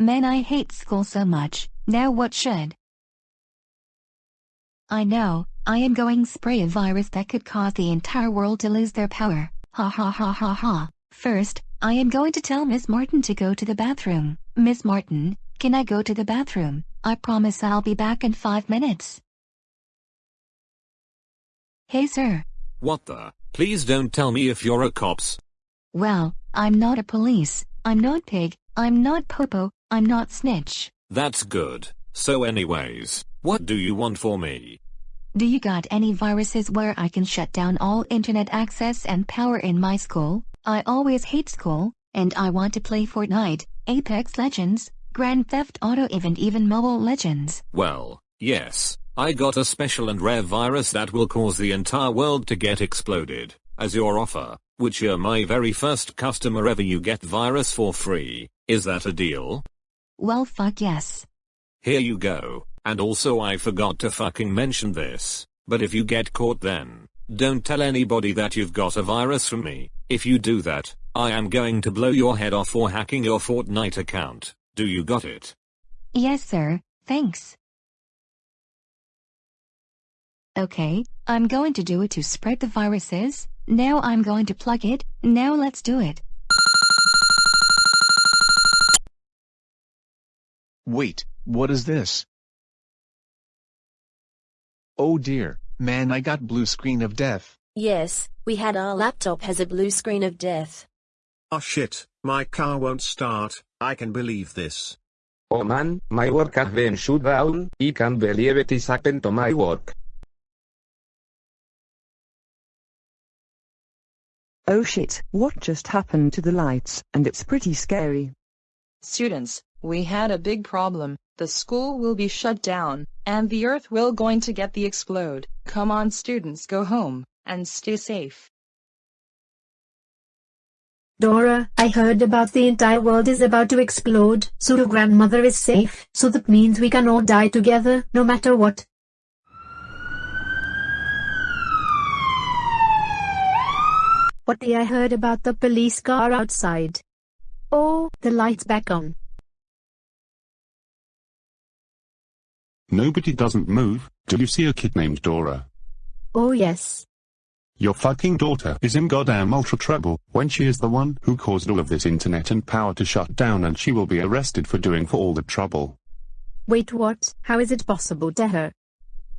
Man I hate school so much, now what should? I know, I am going spray a virus that could cause the entire world to lose their power, ha ha ha ha ha. First, I am going to tell Miss Martin to go to the bathroom. Miss Martin, can I go to the bathroom? I promise I'll be back in five minutes. Hey sir. What the? Please don't tell me if you're a cops. Well, I'm not a police, I'm not pig, I'm not popo, I'm not snitch. That's good. So anyways, what do you want for me? Do you got any viruses where I can shut down all internet access and power in my school? I always hate school, and I want to play Fortnite, Apex Legends, Grand Theft Auto even even Mobile Legends. Well, yes, I got a special and rare virus that will cause the entire world to get exploded, as your offer, which you're my very first customer ever you get virus for free, is that a deal? Well fuck yes. Here you go, and also I forgot to fucking mention this, but if you get caught then, don't tell anybody that you've got a virus from me, if you do that, I am going to blow your head off for hacking your Fortnite account, do you got it? Yes sir, thanks. Okay, I'm going to do it to spread the viruses, now I'm going to plug it, now let's do it. Wait, what is this? Oh dear, man I got blue screen of death. Yes, we had our laptop has a blue screen of death. Oh shit, my car won't start, I can believe this. Oh man, my work has been shut down, I can't believe it is happened to my work. Oh shit, what just happened to the lights, and it's pretty scary. Students, we had a big problem. The school will be shut down, and the earth will going to get the explode. Come on students go home, and stay safe. Dora, I heard about the entire world is about to explode, so your grandmother is safe, so that means we can all die together, no matter what. What I heard about the police car outside. Oh, the light's back on. Nobody doesn't move, do you see a kid named Dora? Oh yes. Your fucking daughter is in goddamn ultra trouble, when she is the one who caused all of this internet and power to shut down and she will be arrested for doing for all the trouble. Wait what? How is it possible to her?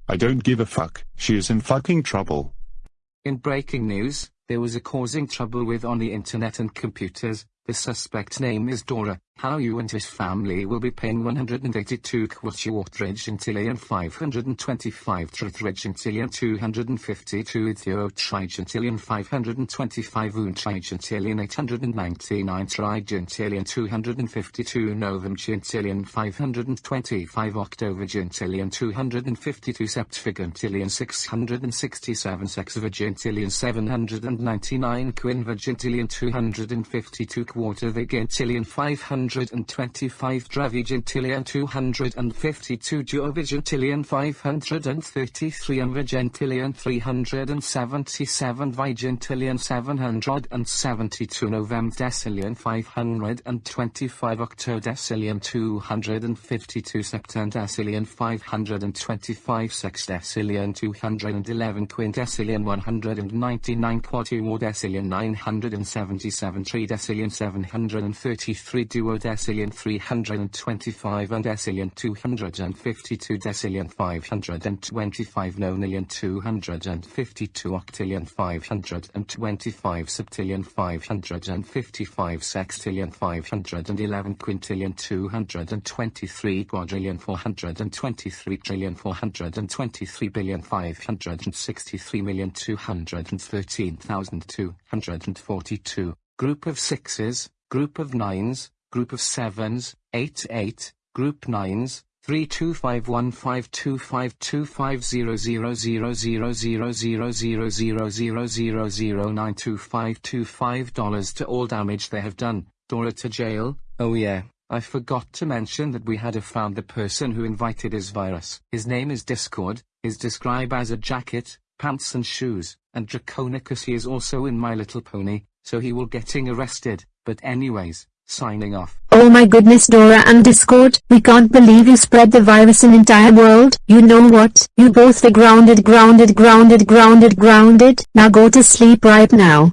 I don't give a fuck, she is in fucking trouble. In breaking news, there was a causing trouble with on the internet and computers, the suspect name is Dora. How you and his family will be paying 182 Kwachwatridge Intillion 525 Tritridge 252 Ethiotridge Intillion 525 Unchridge Intillion 899 Tridge 252 novum Intillion 525 October Intillion 252 Septfig 667 Sexvig Intillion 700 299 quinvigintillion 252 quattuorvigintillion 525 dravigentilian 252 duovigintillion 533 invagentilian 377 vigintillion 772 novemdecillion 525 octodecillion 252 septendecillion 525 sextecilian 211 quindecillion 199 quad quatuordecillion 977 tridecillion 733 duodecillion 325 undecillion 252 decillion 525 nonillion 252 octillion 525 septillion 555 sextillion 511 quintillion 223 quadrillion 423 trillion 423 billion 563 million 1,242, group of 6s, group of 9s, group of 7s, 8 8, group 9s, 3251525250000000000000092525 dollars to all damage they have done, Dora to jail, oh yeah. I forgot to mention that we had a found the person who invited his virus. His name is Discord, is described as a jacket, pants and shoes, and Draconequus he is also in My Little Pony, so he will getting arrested, but anyways, signing off. Oh my goodness Dora and Discord, we can't believe you spread the virus in entire world. You know what? You both are grounded grounded grounded grounded grounded. Now go to sleep right now.